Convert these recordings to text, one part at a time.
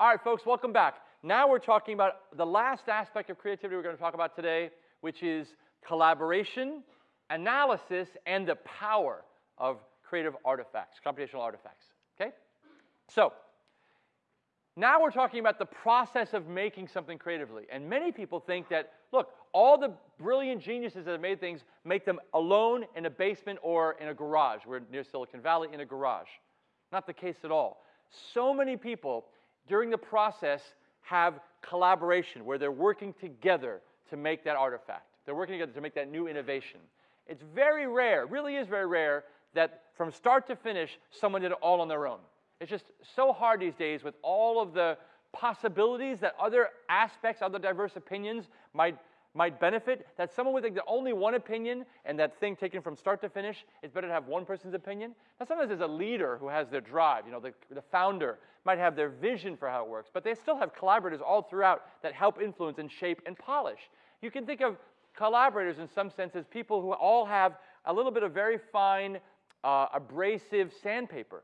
All right, folks, welcome back. Now we're talking about the last aspect of creativity we're going to talk about today, which is collaboration, analysis, and the power of creative artifacts, computational artifacts. Okay? So, now we're talking about the process of making something creatively. And many people think that, look, all the brilliant geniuses that have made things make them alone in a basement or in a garage. We're near Silicon Valley in a garage. Not the case at all. So many people during the process have collaboration where they're working together to make that artifact. They're working together to make that new innovation. It's very rare, really is very rare, that from start to finish, someone did it all on their own. It's just so hard these days with all of the possibilities that other aspects, other diverse opinions might, might benefit, that someone would think that only one opinion and that thing taken from start to finish, it's better to have one person's opinion. Now, sometimes there's a leader who has their drive, you know, the, the founder might have their vision for how it works, but they still have collaborators all throughout that help influence and shape and polish. You can think of collaborators in some sense as people who all have a little bit of very fine, uh, abrasive sandpaper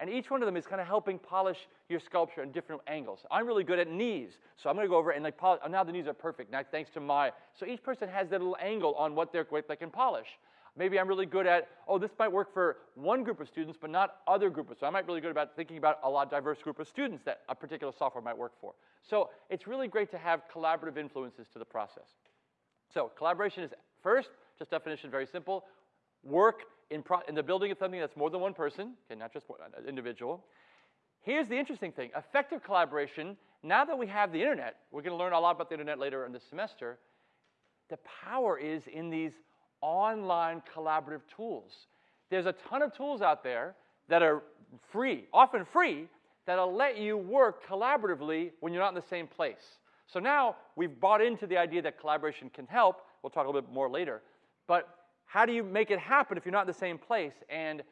and each one of them is kind of helping polish your sculpture in different angles. I'm really good at knees, so I'm going to go over and like polish. Now the knees are perfect, now thanks to my. So each person has their little angle on what, they're, what they can polish. Maybe I'm really good at, oh, this might work for one group of students, but not other groups. So I might really good about thinking about a lot diverse group of students that a particular software might work for. So it's really great to have collaborative influences to the process. So collaboration is first, just definition, very simple. Work in, in the building of something that's more than one person, okay, not just one uh, individual. Here's the interesting thing. Effective collaboration, now that we have the internet, we're going to learn a lot about the internet later in the semester, the power is in these online collaborative tools. There's a ton of tools out there that are free, often free, that'll let you work collaboratively when you're not in the same place. So now we've bought into the idea that collaboration can help. We'll talk a little bit more later. But how do you make it happen if you're not in the same place? And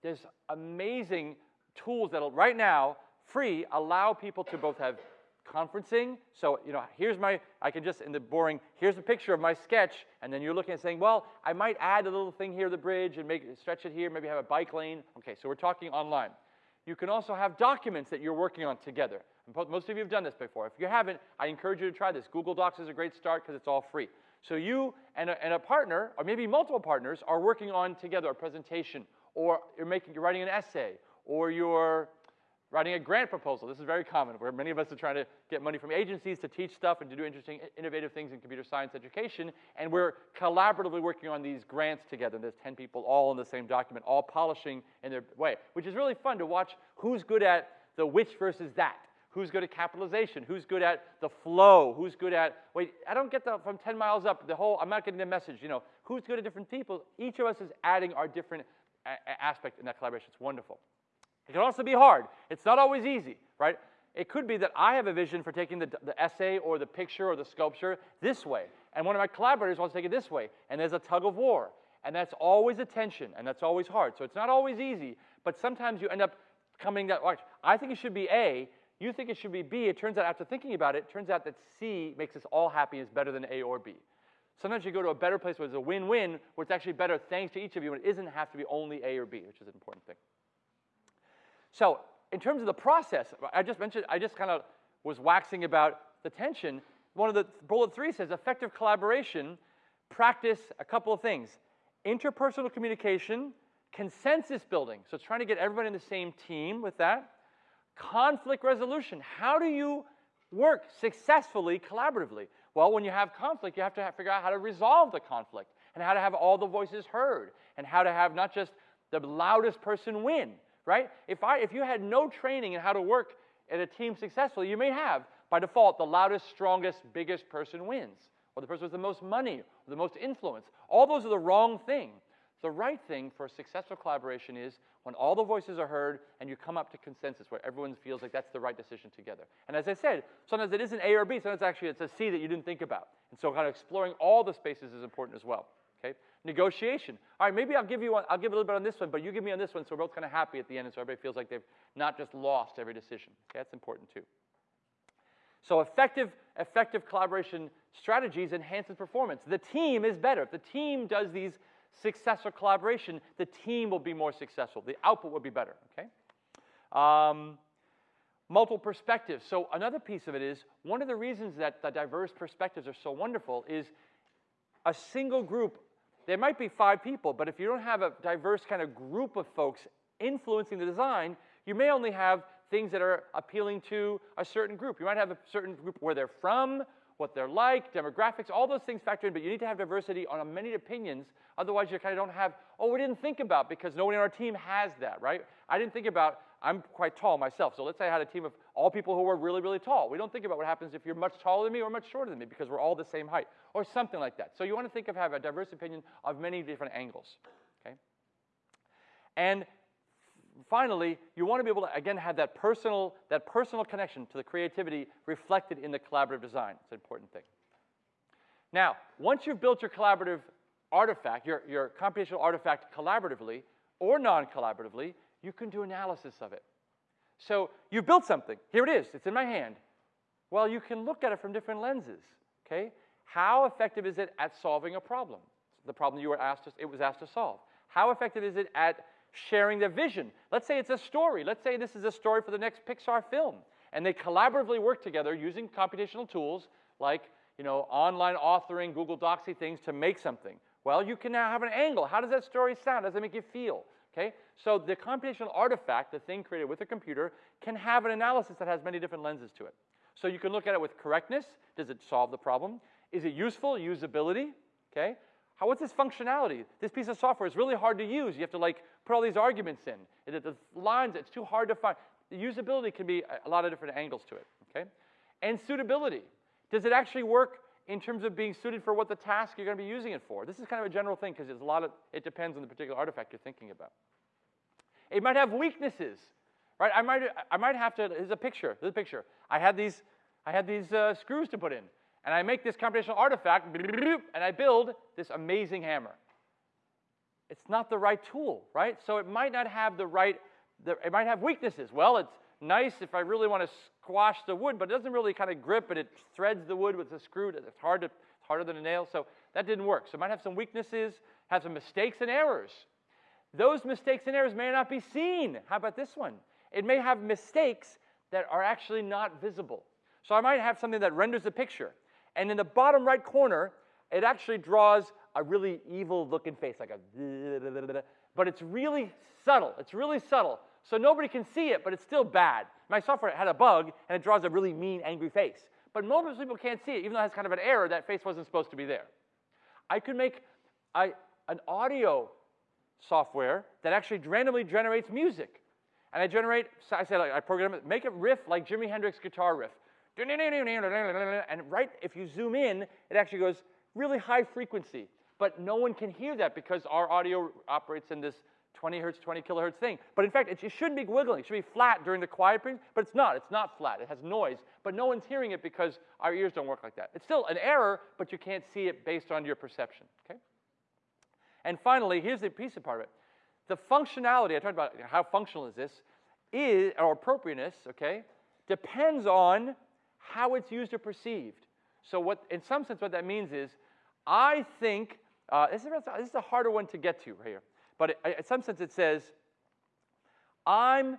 there's amazing tools that right now, free, allow people to both have conferencing. So, you know, here's my, I can just, in the boring, here's a picture of my sketch, and then you're looking at saying, well, I might add a little thing here, the bridge, and make stretch it here, maybe have a bike lane. Okay, so we're talking online. You can also have documents that you're working on together. Most of you have done this before. If you haven't, I encourage you to try this. Google Docs is a great start because it's all free. So you and a, and a, partner, or maybe multiple partners, are working on together a presentation, or you're making, you're writing an essay, or you're writing a grant proposal. This is very common, where many of us are trying to get money from agencies to teach stuff and to do interesting, innovative things in computer science education, and we're collaboratively working on these grants together. There's 10 people all in the same document, all polishing in their way, which is really fun to watch who's good at the which versus that. Who's good at capitalization? Who's good at the flow? Who's good at, wait, I don't get the, from 10 miles up, the whole, I'm not getting the message, you know. Who's good at different people? Each of us is adding our different aspect in that collaboration. It's wonderful. It can also be hard. It's not always easy, right? It could be that I have a vision for taking the, the essay or the picture or the sculpture this way, and one of my collaborators wants to take it this way, and there's a tug of war. And that's always a tension, and that's always hard. So it's not always easy, but sometimes you end up coming that, I think it should be A, you think it should be B. It turns out, after thinking about it, it turns out that C makes us all happy is better than A or B. Sometimes you go to a better place where it's a win-win, where it's actually better thanks to each of you, and it doesn't have to be only A or B, which is an important thing. So in terms of the process, I just mentioned, I just kind of was waxing about the tension. One of the bullet three says effective collaboration, practice a couple of things. Interpersonal communication, consensus building. So it's trying to get everybody in the same team with that. Conflict resolution. How do you work successfully collaboratively? Well, when you have conflict, you have to have, figure out how to resolve the conflict and how to have all the voices heard and how to have not just the loudest person win, right? If, I, if you had no training in how to work in a team successfully, you may have, by default, the loudest, strongest, biggest person wins, or the person with the most money, or the most influence. All those are the wrong thing. The right thing for a successful collaboration is when all the voices are heard and you come up to consensus where everyone feels like that's the right decision together. And as I said, sometimes it isn't A or B, sometimes actually it's a C that you didn't think about. And so kind of exploring all the spaces is important as well. Okay? Negotiation. All right, maybe I'll give you one, I'll give a little bit on this one, but you give me on this one, so we're both kind of happy at the end, and so everybody feels like they've not just lost every decision. Okay, that's important too. So effective, effective collaboration strategies enhances performance. The team is better. If the team does these success or collaboration, the team will be more successful. The output will be better, okay? Um, multiple perspectives. So another piece of it is one of the reasons that the diverse perspectives are so wonderful is a single group. There might be five people, but if you don't have a diverse kind of group of folks influencing the design, you may only have things that are appealing to a certain group. You might have a certain group where they're from, what they're like, demographics, all those things factor in, but you need to have diversity on many opinions. Otherwise, you kind of don't have, oh, we didn't think about because nobody on our team has that, right? I didn't think about, I'm quite tall myself, so let's say I had a team of all people who were really, really tall. We don't think about what happens if you're much taller than me or much shorter than me because we're all the same height or something like that. So you want to think of have a diverse opinion of many different angles, okay? And finally, you want to be able to, again, have that personal, that personal connection to the creativity reflected in the collaborative design. It's an important thing. Now, once you've built your collaborative artifact, your, your computational artifact collaboratively or non-collaboratively, you can do analysis of it. So you built something. Here it is. It's in my hand. Well, you can look at it from different lenses. Okay? How effective is it at solving a problem? The problem you were asked to, it was asked to solve. How effective is it at sharing their vision. Let's say it's a story. Let's say this is a story for the next Pixar film. And they collaboratively work together using computational tools like you know, online authoring, Google Docsy things to make something. Well, you can now have an angle. How does that story sound? How does it make you feel? Okay? So the computational artifact, the thing created with a computer, can have an analysis that has many different lenses to it. So you can look at it with correctness. Does it solve the problem? Is it useful? Usability? Okay? How, what's this functionality? This piece of software is really hard to use. You have to like put all these arguments in. It, The lines, it's too hard to find. The usability can be a lot of different angles to it, okay? And suitability. Does it actually work in terms of being suited for what the task you're going to be using it for? This is kind of a general thing because there's a lot of, it depends on the particular artifact you're thinking about. It might have weaknesses, right? I might, I might have to, here's a picture, here's a picture. I had these, I had these uh, screws to put in and I make this computational artifact, and I build this amazing hammer. It's not the right tool, right? So it might not have the right, it might have weaknesses. Well, it's nice if I really want to squash the wood, but it doesn't really kind of grip, and it threads the wood with a screw. It's hard to, harder than a nail, so that didn't work. So it might have some weaknesses, have some mistakes and errors. Those mistakes and errors may not be seen. How about this one? It may have mistakes that are actually not visible. So I might have something that renders a picture, and in the bottom right corner, it actually draws a really evil looking face, like a, but it's really subtle. It's really subtle. So nobody can see it, but it's still bad. My software had a bug, and it draws a really mean, angry face. But most people can't see it, even though it has kind of an error, that face wasn't supposed to be there. I could make a, an audio software that actually randomly generates music. And I generate, I said, like, I program it, make it riff like Jimi Hendrix guitar riff. And right, if you zoom in, it actually goes really high frequency. But no one can hear that because our audio operates in this 20 hertz, 20 kilohertz thing. But in fact, it, shouldn't be wiggling. It should be flat during the quiet period, but it's not. It's not flat. It has noise, but no one's hearing it because our ears don't work like that. It's still an error, but you can't see it based on your perception, okay? And finally, here's the piece of part of it. The functionality, I talked about how functional is this, is, or appropriateness, okay, depends on how it's used or perceived. So what, in some sense, what that means is, I think, uh, this, is, this is a harder one to get to right here, but it, in some sense it says, I'm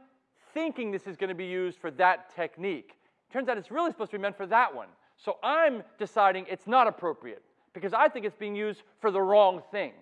thinking this is going to be used for that technique. Turns out it's really supposed to be meant for that one. So I'm deciding it's not appropriate because I think it's being used for the wrong thing.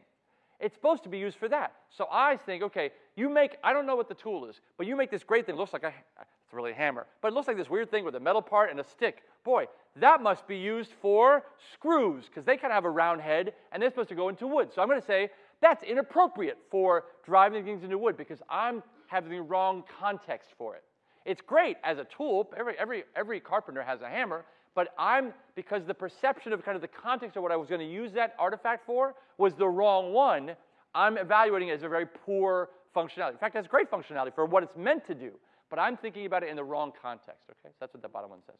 It's supposed to be used for that. So I think, okay, you make, I don't know what the tool is, but you make this great thing. It looks like a, it's really a hammer, but it looks like this weird thing with a metal part and a stick. Boy, that must be used for screws because they kind of have a round head and they're supposed to go into wood. So I'm going to say that's inappropriate for driving things into wood because I'm having the wrong context for it. It's great as a tool. Every, every, every carpenter has a hammer, but I'm, because the perception of kind of the context of what I was going to use that artifact for was the wrong one, I'm evaluating it as a very poor functionality. In fact, it has great functionality for what it's meant to do but I'm thinking about it in the wrong context, okay? So that's what the bottom one says.